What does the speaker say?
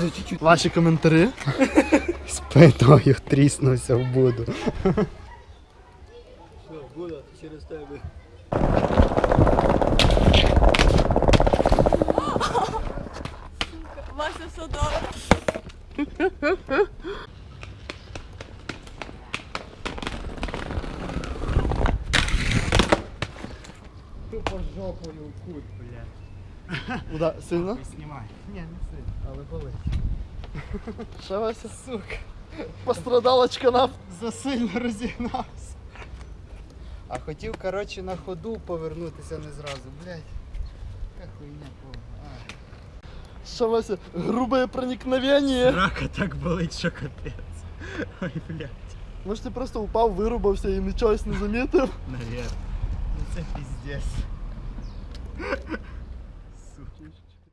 чуть-чуть. Ваші коментарі. Спиною тріснувся в буду. Все, буде через тебе. Вася все добре. Тупо жопою в кут, блядь. Уда, сильно? Знімай. Ні, не сильно, але болить. Що Вася? Сука. Пострадалочка нам. Засильно розігнався. А хотів, коротше, на ходу повернутися не зразу, блядь. Яка хуйня повна. А. Що Вася? Грубе проникновення. Рака так болить, що капець. Ой, блядь. Може ти просто упав, вирубався і нічогось не замітив? Навірно. Ну це піздець.